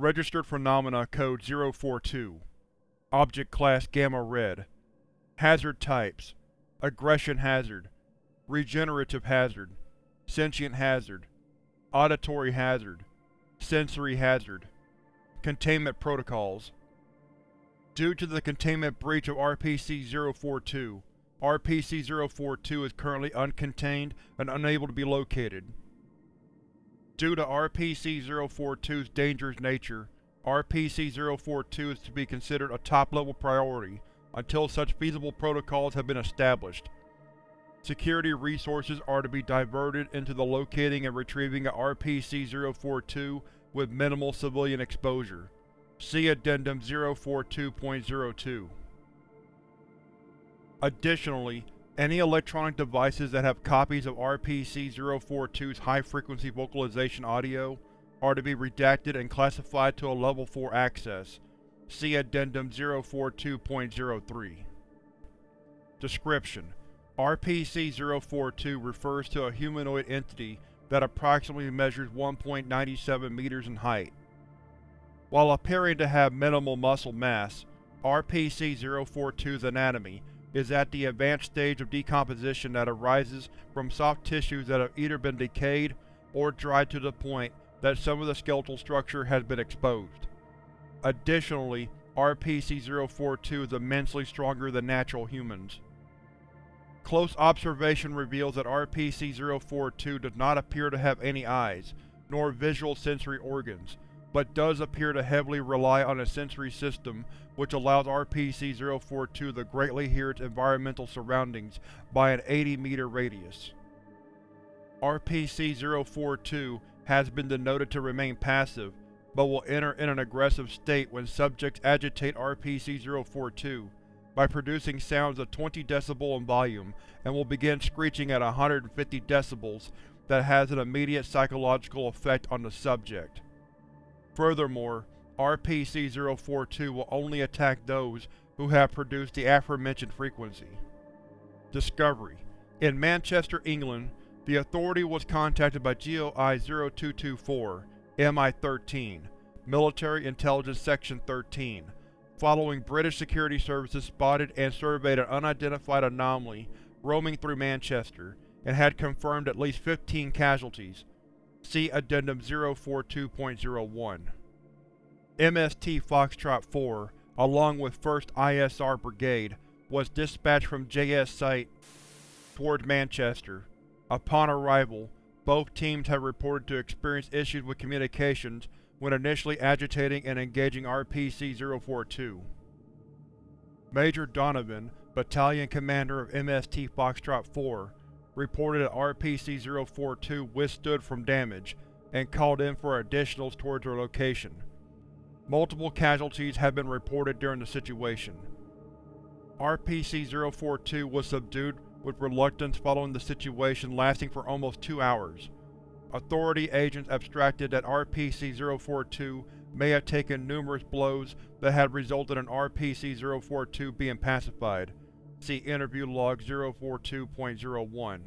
Registered Phenomena Code 042 Object Class Gamma Red. Hazard Types. Aggression Hazard. Regenerative Hazard. Sentient Hazard. Auditory Hazard. Sensory Hazard. Containment Protocols. Due to the containment breach of RPC-042, RPC-042 is currently uncontained and unable to be located. Due to RPC-042's dangerous nature, RPC-042 is to be considered a top-level priority until such feasible protocols have been established. Security resources are to be diverted into the locating and retrieving of RPC-042 with minimal civilian exposure. See Addendum 042.02. Additionally, any electronic devices that have copies of RPC-042's high-frequency vocalization audio are to be redacted and classified to a Level 4 access. See Addendum 042.03. Description: RPC-042 refers to a humanoid entity that approximately measures 1.97 meters in height. While appearing to have minimal muscle mass, RPC-042's anatomy is at the advanced stage of decomposition that arises from soft tissues that have either been decayed or dried to the point that some of the skeletal structure has been exposed. Additionally, RPC-042 is immensely stronger than natural humans. Close observation reveals that RPC-042 does not appear to have any eyes, nor visual sensory organs, but does appear to heavily rely on a sensory system which allows RPC-042 to greatly hear its environmental surroundings by an 80-meter radius. RPC-042 has been denoted to remain passive, but will enter in an aggressive state when subjects agitate RPC-042 by producing sounds of 20 dB in volume and will begin screeching at 150 dB that has an immediate psychological effect on the subject. Furthermore, RPC-042 will only attack those who have produced the aforementioned frequency. Discovery In Manchester, England, the Authority was contacted by GOI-0224, MI-13, Military Intelligence Section 13, following British security services spotted and surveyed an unidentified anomaly roaming through Manchester, and had confirmed at least 15 casualties. See Addendum 042.01. MST Foxtrot 4, along with 1st ISR Brigade, was dispatched from JS Site towards Manchester. Upon arrival, both teams have reported to experience issues with communications when initially agitating and engaging RPC-042. Major Donovan, Battalion Commander of MST Foxtrot 4, reported that RPC-042 withstood from damage, and called in for additionals towards their location. Multiple casualties have been reported during the situation. RPC-042 was subdued with reluctance following the situation lasting for almost two hours. Authority agents abstracted that RPC-042 may have taken numerous blows that had resulted in RPC-042 being pacified. See Interview Log 042.01.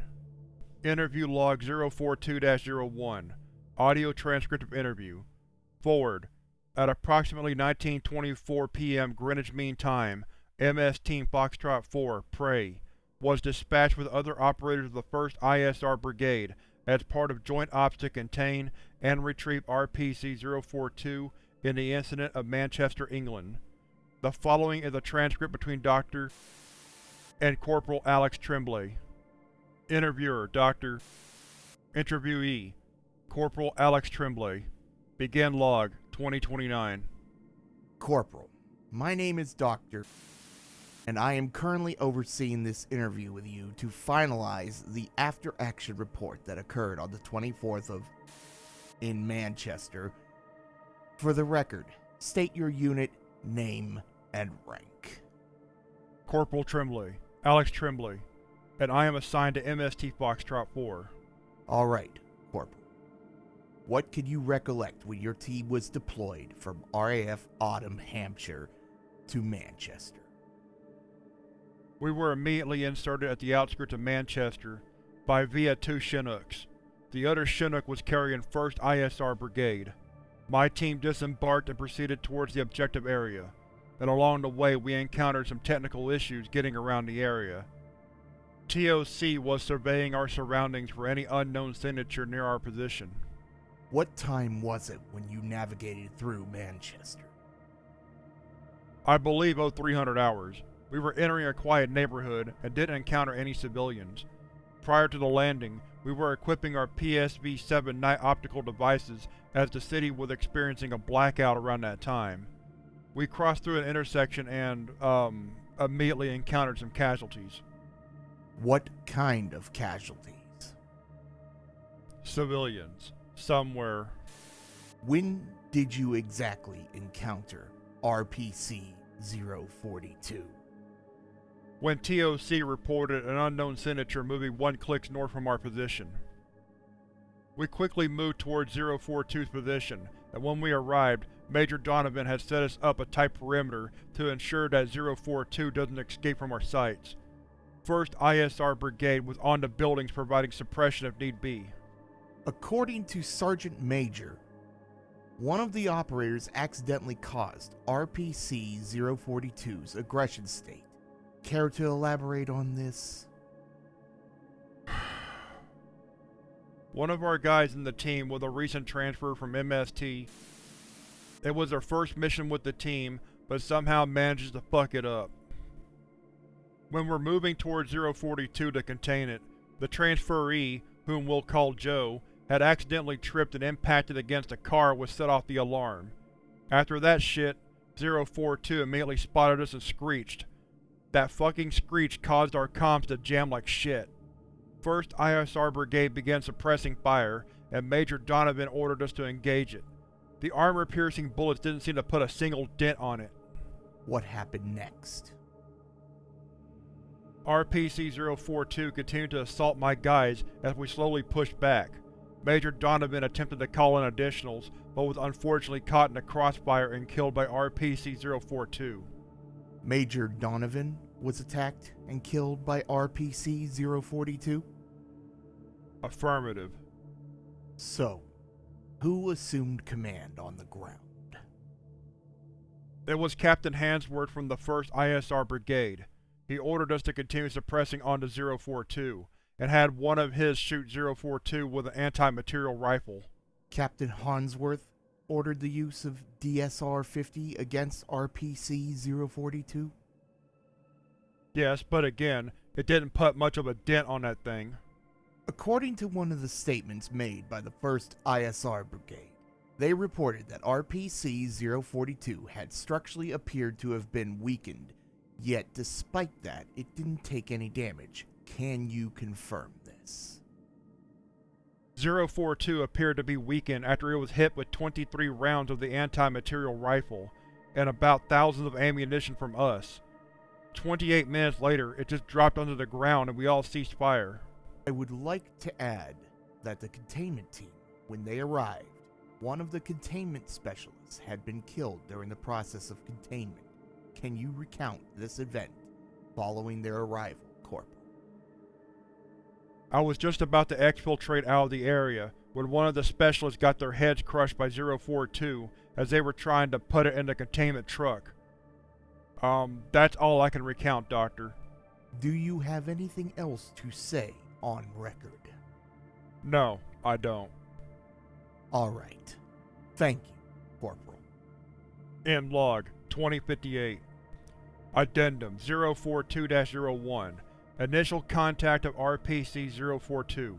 Interview Log 042-01 Audio transcript of interview Forward At approximately 1924 p.m. Greenwich Mean Time, MS Team Foxtrot 4, Prey, was dispatched with other operators of the 1st ISR Brigade as part of Joint Ops to contain and retrieve RPC-042 in the incident of Manchester, England. The following is a transcript between Dr. and Corporal Alex Tremblay. Interviewer, Dr. Interviewee, Corporal Alex Tremblay. Begin log, 2029. Corporal, my name is Dr and I am currently overseeing this interview with you to finalize the after action report that occurred on the 24th of in Manchester. For the record, state your unit, name, and rank. Corporal Tremblay, Alex Tremblay, and I am assigned to MST Foxtrot 4. Alright, Corporal. What could you recollect when your team was deployed from RAF Odiham, Hampshire to Manchester? We were immediately inserted at the outskirts of Manchester by via two Chinooks. The other Chinook was carrying 1st ISR Brigade. My team disembarked and proceeded towards the objective area, and along the way we encountered some technical issues getting around the area. TOC was surveying our surroundings for any unknown signature near our position. What time was it when you navigated through Manchester? I believe 0300 hours. We were entering a quiet neighborhood and didn't encounter any civilians. Prior to the landing, we were equipping our PSV-7 night optical devices as the city was experiencing a blackout around that time. We crossed through an intersection and, um, immediately encountered some casualties. What kind of casualties? Civilians. Somewhere. When did you exactly encounter RPC-042? When TOC reported an unknown signature moving one click north from our position. We quickly moved towards 042's position, and when we arrived, Major Donovan had set us up a tight perimeter to ensure that 042 doesn't escape from our sights. 1st ISR Brigade was on the buildings providing suppression if need be. According to Sergeant Major, one of the operators accidentally caused RPC-042's aggression state. Care to elaborate on this? One of our guys in the team was a recent transfer from MST. It was their first mission with the team, but somehow manages to fuck it up. When we're moving towards 042 to contain it, the transferee, whom we'll call Joe, had accidentally tripped and impacted against a car which set off the alarm. After that shit, 042 immediately spotted us and screeched. That fucking screech caused our comms to jam like shit. 1st ISR Brigade began suppressing fire, and Major Donovan ordered us to engage it. The armor-piercing bullets didn't seem to put a single dent on it. What happened next? RPC-042 continued to assault my guys as we slowly pushed back. Major Donovan attempted to call in additionals, but was unfortunately caught in a crossfire and killed by RPC-042. Major Donovan was attacked and killed by RPC-042? Affirmative. So, who assumed command on the ground? It was Captain Hansworth from the 1st ISR Brigade. He ordered us to continue suppressing onto 042, and had one of his shoot 042 with an anti-material rifle. Captain Hansworth ordered the use of DSR-50 against RPC-042? Yes, but again, it didn't put much of a dent on that thing. According to one of the statements made by the 1st ISR Brigade, they reported that RPC-042 had structurally appeared to have been weakened, yet despite that, it didn't take any damage. Can you confirm this? 042 appeared to be weakened after it was hit with 23 rounds of the anti-material rifle, and about thousands of ammunition from us. 28 minutes later, it just dropped onto the ground and we all ceased fire. I would like to add that the containment team, when they arrived, one of the containment specialists had been killed during the process of containment. Can you recount this event following their arrival, Corporal? I was just about to exfiltrate out of the area when one of the specialists got their heads crushed by 042 as they were trying to put it in the containment truck. Um, that's all I can recount, Doctor. Do you have anything else to say on record? No, I don't. Alright. Thank you, Corporal. End log 2058 Addendum 042-01 Initial contact of RPC-042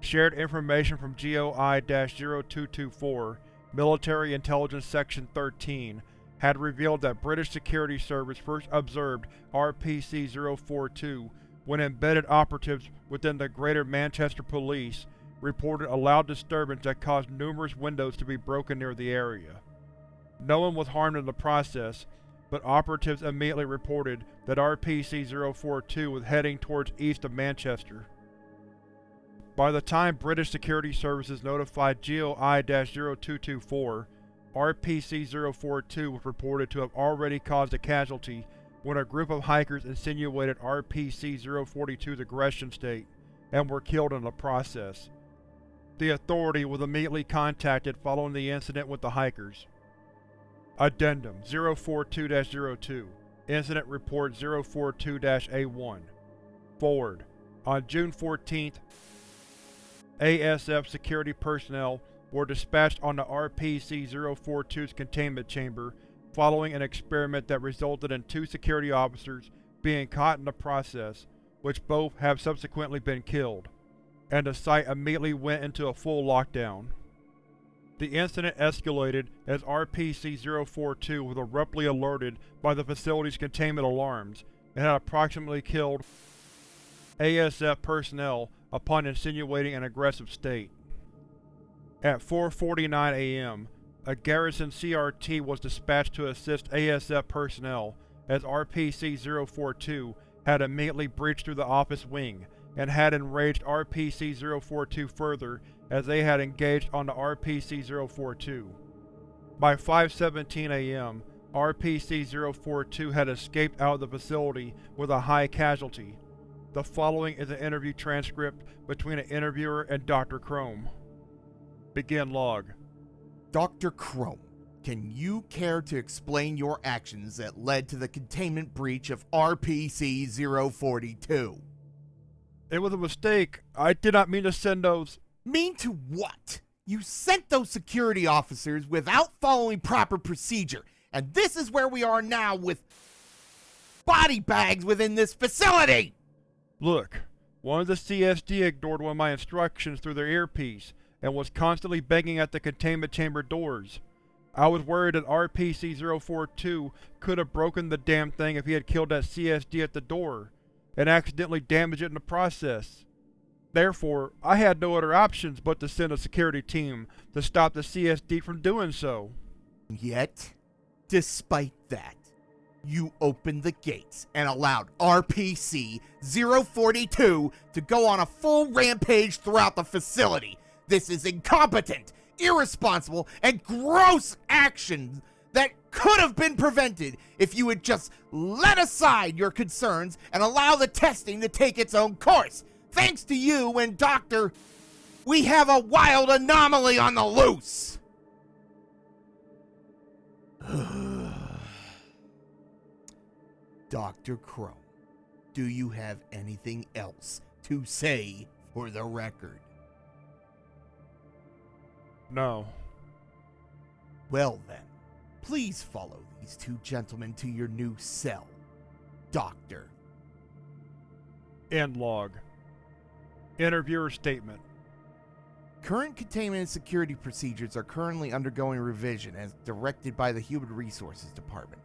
Shared information from GOI-0224 Military Intelligence Section 13 had revealed that British Security Service first observed RPC-042 when embedded operatives within the Greater Manchester Police reported a loud disturbance that caused numerous windows to be broken near the area. No one was harmed in the process, but operatives immediately reported that RPC-042 was heading towards east of Manchester. By the time British Security Services notified GOI-0224, RPC-042 was reported to have already caused a casualty when a group of hikers insinuated RPC-042's aggression state, and were killed in the process. The Authority was immediately contacted following the incident with the hikers. Addendum 042-02 Incident Report 042-A1 Forward On June 14th, ASF security personnel were dispatched on the RPC-042's containment chamber following an experiment that resulted in two security officers being caught in the process, which both have subsequently been killed, and the site immediately went into a full lockdown. The incident escalated as RPC-042 was abruptly alerted by the facility's containment alarms and had approximately killed ASF personnel upon insinuating an aggressive state. At 4.49 am, a garrison CRT was dispatched to assist ASF personnel as RPC-042 had immediately breached through the office wing and had enraged RPC-042 further as they had engaged on the RPC-042. By 5.17 am, RPC-042 had escaped out of the facility with a high casualty. The following is an interview transcript between an interviewer and Dr. Chrome. Begin log. Dr. Chrome, can you care to explain your actions that led to the containment breach of RPC-042? It was a mistake. I did not mean to send those. Mean to what? You sent those security officers without following proper procedure, and this is where we are now with body bags within this facility! Look, one of the CSD ignored one of my instructions through their earpiece, and was constantly banging at the containment chamber doors. I was worried that RPC-042 could have broken the damn thing if he had killed that CSD at the door, and accidentally damaged it in the process. Therefore, I had no other options but to send a security team to stop the CSD from doing so. Yet, despite that, you opened the gates and allowed RPC-042 to go on a full rampage throughout the facility. This is incompetent, irresponsible, and gross actions that could have been prevented if you had just let aside your concerns and allow the testing to take its own course. Thanks to you and Dr. We have a wild anomaly on the loose! Dr. Crow, do you have anything else to say for the record? No. Well then, please follow these two gentlemen to your new cell. Doctor. End log. Interviewer statement. Current containment and security procedures are currently undergoing revision as directed by the Human Resources Department.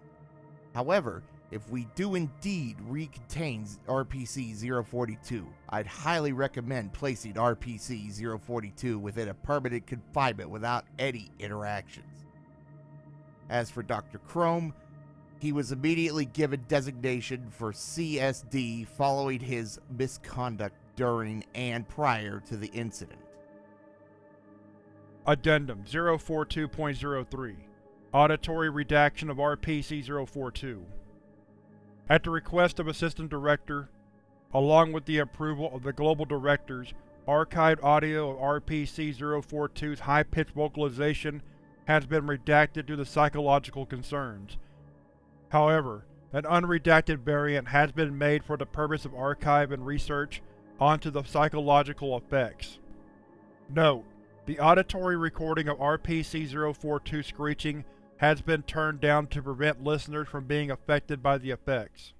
However, if we do indeed recontain RPC 042, I'd highly recommend placing RPC 042 within a permanent confinement without any interactions. As for Dr. Chrome, he was immediately given designation for CSD following his misconduct during and prior to the incident. Addendum 042.03 Auditory redaction of RPC-042 At the request of Assistant Director, along with the approval of the Global Directors, archived audio of RPC-042's high-pitched vocalization has been redacted due to psychological concerns. However, an unredacted variant has been made for the purpose of archive and research onto the psychological effects. Note: The auditory recording of RPC-042 screeching has been turned down to prevent listeners from being affected by the effects.